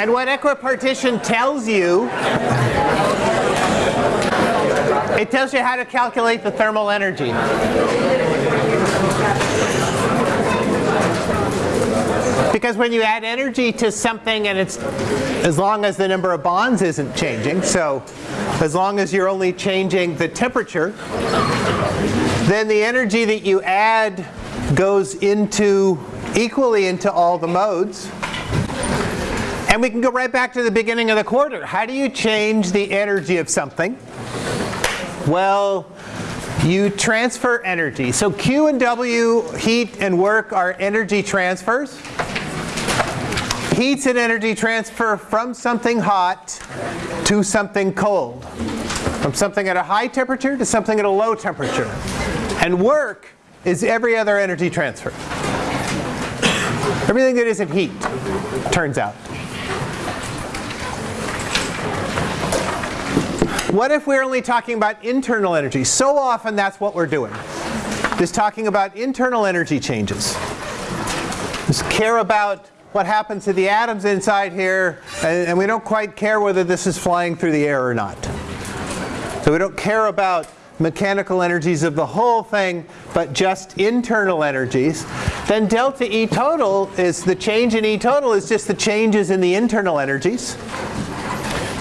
And what equipartition tells you, it tells you how to calculate the thermal energy. Because when you add energy to something and it's as long as the number of bonds isn't changing, so as long as you're only changing the temperature, then the energy that you add goes into equally into all the modes. And we can go right back to the beginning of the quarter. How do you change the energy of something? Well, you transfer energy. So Q and W, heat and work, are energy transfers. Heat's an energy transfer from something hot to something cold. From something at a high temperature to something at a low temperature. And work is every other energy transfer. Everything that isn't heat, turns out. What if we're only talking about internal energy? So often that's what we're doing. Just talking about internal energy changes. Just care about what happens to the atoms inside here, and, and we don't quite care whether this is flying through the air or not. So we don't care about mechanical energies of the whole thing, but just internal energies. Then delta E total is the change in E total is just the changes in the internal energies.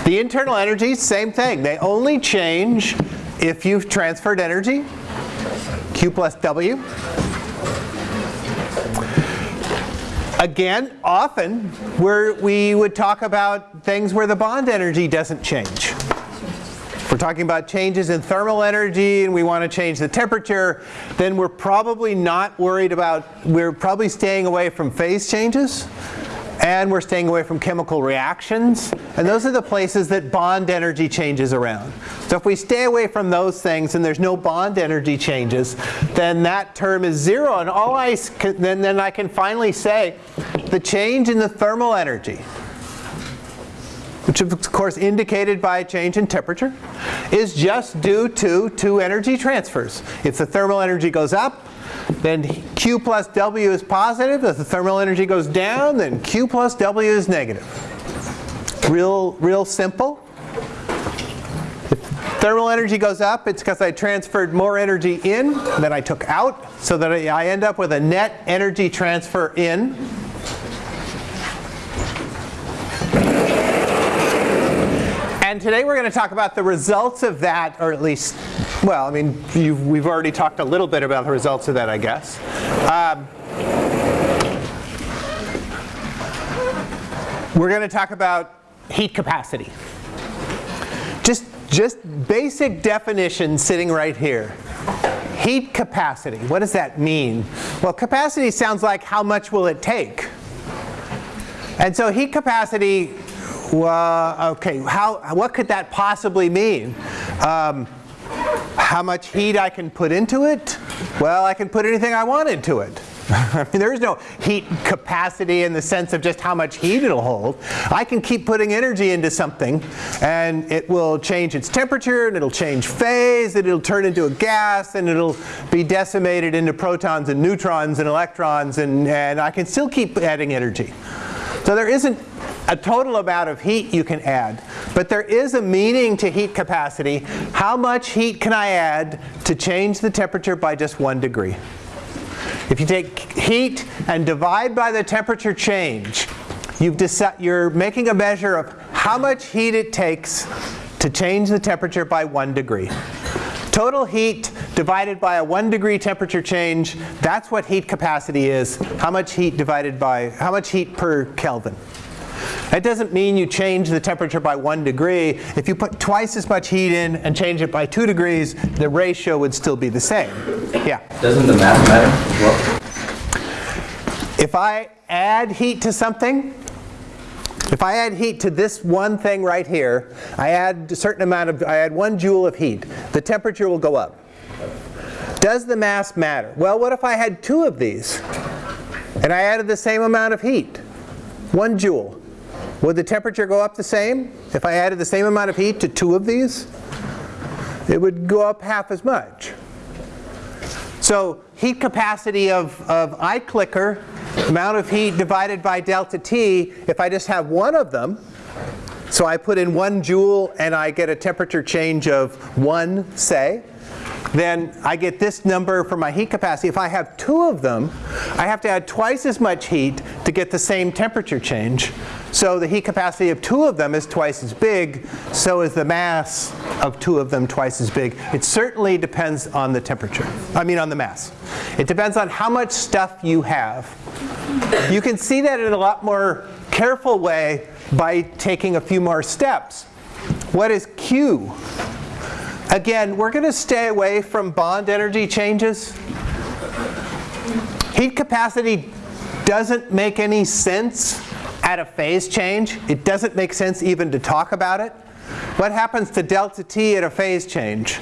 The internal energy, same thing. They only change if you've transferred energy, Q plus W. Again, often where we would talk about things where the bond energy doesn't change. We're talking about changes in thermal energy and we want to change the temperature, then we're probably not worried about, we're probably staying away from phase changes and we're staying away from chemical reactions. And those are the places that bond energy changes around. So if we stay away from those things and there's no bond energy changes, then that term is zero. And all I, then, then I can finally say the change in the thermal energy, which of course indicated by a change in temperature, is just due to two energy transfers. If the thermal energy goes up, then Q plus W is positive. If the thermal energy goes down, then Q plus W is negative. Real, real simple. If thermal energy goes up, it's because I transferred more energy in than I took out, so that I end up with a net energy transfer in. And today we're going to talk about the results of that, or at least well, I mean, we've already talked a little bit about the results of that, I guess. Um, we're going to talk about heat capacity. Just, just basic definition sitting right here. Heat capacity, what does that mean? Well, capacity sounds like how much will it take? And so heat capacity, well, okay, how, what could that possibly mean? Um, how much heat I can put into it? Well, I can put anything I want into it. I mean, there is no heat capacity in the sense of just how much heat it'll hold. I can keep putting energy into something and it will change its temperature and it'll change phase and it'll turn into a gas and it'll be decimated into protons and neutrons and electrons and, and I can still keep adding energy. So there isn't a total amount of heat you can add. But there is a meaning to heat capacity. How much heat can I add to change the temperature by just one degree? If you take heat and divide by the temperature change, you're making a measure of how much heat it takes to change the temperature by one degree. Total heat divided by a one degree temperature change, that's what heat capacity is. How much heat divided by, how much heat per Kelvin. That doesn't mean you change the temperature by one degree. If you put twice as much heat in and change it by two degrees, the ratio would still be the same. Yeah? Doesn't the mass matter well? If I add heat to something, if I add heat to this one thing right here, I add a certain amount of, I add one joule of heat, the temperature will go up. Does the mass matter? Well, what if I had two of these and I added the same amount of heat? One joule. Would the temperature go up the same if I added the same amount of heat to two of these? It would go up half as much. So heat capacity of, of iClicker amount of heat divided by delta T, if I just have one of them, so I put in one joule and I get a temperature change of one, say, then I get this number for my heat capacity. If I have two of them, I have to add twice as much heat to get the same temperature change. So the heat capacity of two of them is twice as big, so is the mass of two of them twice as big. It certainly depends on the temperature, I mean on the mass. It depends on how much stuff you have. You can see that in a lot more careful way by taking a few more steps. What is Q? Again, we're going to stay away from bond energy changes. Heat capacity doesn't make any sense at a phase change. It doesn't make sense even to talk about it. What happens to delta T at a phase change?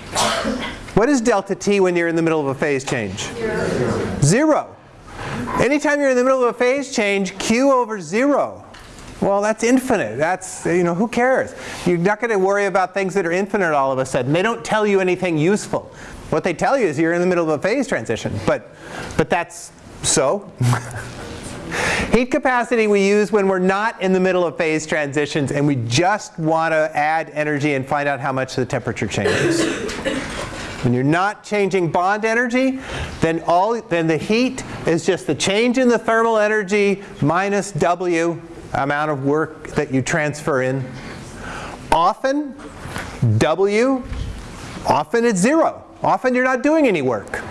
What is delta T when you're in the middle of a phase change? Zero. Zero. Anytime you're in the middle of a phase change, Q over zero. Well, that's infinite. That's, you know, who cares? You're not going to worry about things that are infinite all of a sudden. They don't tell you anything useful. What they tell you is you're in the middle of a phase transition. But, but that's so. Heat capacity we use when we're not in the middle of phase transitions and we just want to add energy and find out how much the temperature changes. When you're not changing bond energy, then, all, then the heat is just the change in the thermal energy minus W amount of work that you transfer in. Often, W, often it's zero. Often you're not doing any work.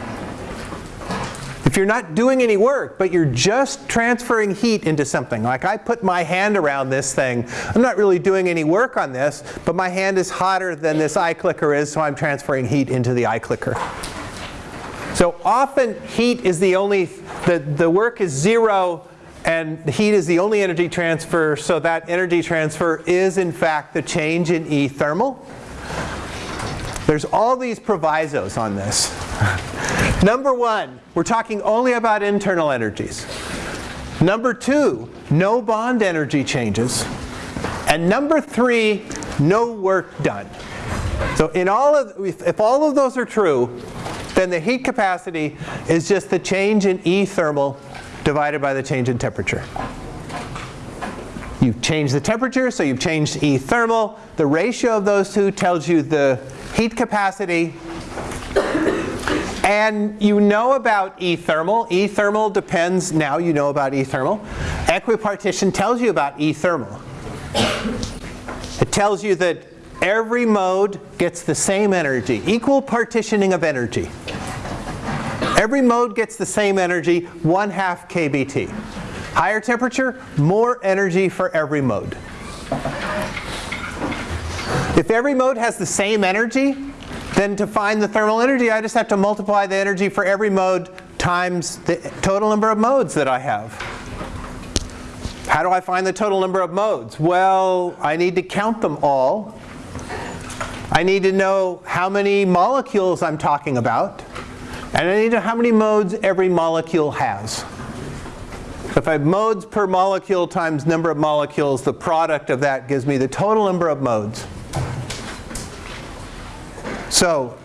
If you're not doing any work, but you're just transferring heat into something, like I put my hand around this thing, I'm not really doing any work on this, but my hand is hotter than this iClicker is, so I'm transferring heat into the iClicker. So often heat is the only, the, the work is zero and the heat is the only energy transfer, so that energy transfer is in fact the change in E thermal. There's all these provisos on this. Number one, we're talking only about internal energies. Number two, no bond energy changes. And number three, no work done. So in all of, if all of those are true, then the heat capacity is just the change in E thermal divided by the change in temperature. You've changed the temperature, so you've changed E thermal. The ratio of those two tells you the heat capacity. And you know about E thermal. E thermal depends, now you know about E thermal. Equipartition tells you about E thermal. It tells you that every mode gets the same energy, equal partitioning of energy. Every mode gets the same energy, 1 half kBT. Higher temperature, more energy for every mode. If every mode has the same energy, then to find the thermal energy, I just have to multiply the energy for every mode times the total number of modes that I have. How do I find the total number of modes? Well, I need to count them all. I need to know how many molecules I'm talking about. And I need to know how many modes every molecule has. If I have modes per molecule times number of molecules, the product of that gives me the total number of modes. So,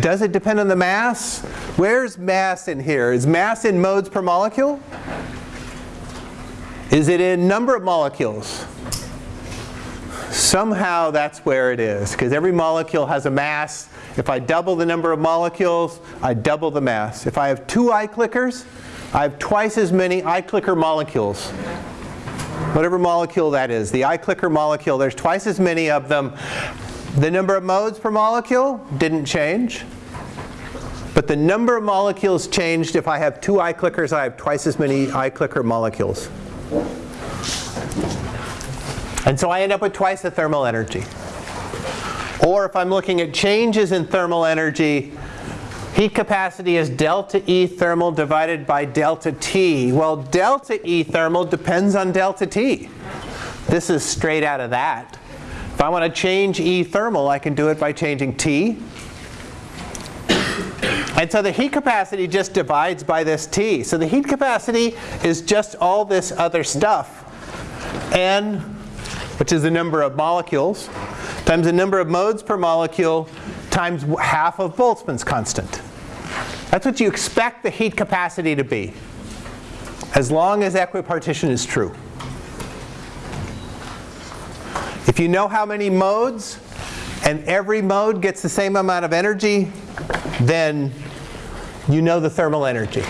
does it depend on the mass? Where's mass in here? Is mass in modes per molecule? Is it in number of molecules? Somehow that's where it is, because every molecule has a mass if I double the number of molecules, I double the mass. If I have two iClickers, I have twice as many iClicker molecules. Whatever molecule that is, the iClicker molecule, there's twice as many of them. The number of modes per molecule didn't change. But the number of molecules changed if I have two iClickers, I have twice as many iClicker molecules. And so I end up with twice the thermal energy. Or if I'm looking at changes in thermal energy, heat capacity is delta E thermal divided by delta T. Well, delta E thermal depends on delta T. This is straight out of that. If I want to change E thermal, I can do it by changing T. And so the heat capacity just divides by this T. So the heat capacity is just all this other stuff. N, which is the number of molecules, times the number of modes per molecule times half of Boltzmann's constant. That's what you expect the heat capacity to be. as long as equipartition is true. If you know how many modes, and every mode gets the same amount of energy, then you know the thermal energy.